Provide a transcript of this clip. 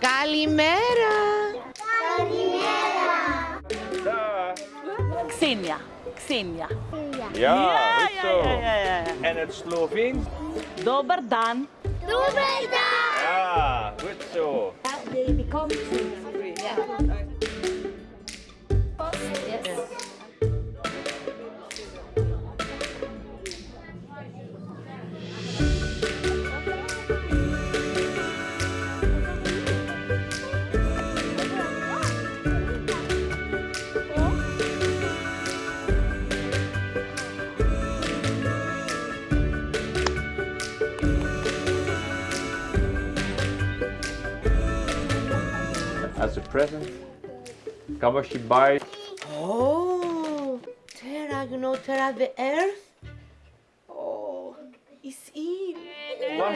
Καλημέρα. Καλημέρα. Ναι. Χρυσήνια, Χρυσήνια. Ναι. Ναι, ναι, ναι, ναι. Και το Σλοβενικό. Τον περάσαμε. Ναι, καλό. As a present, kan was je buy? Oh, Terra Gnotera the Earth. Oh, is in. Ja.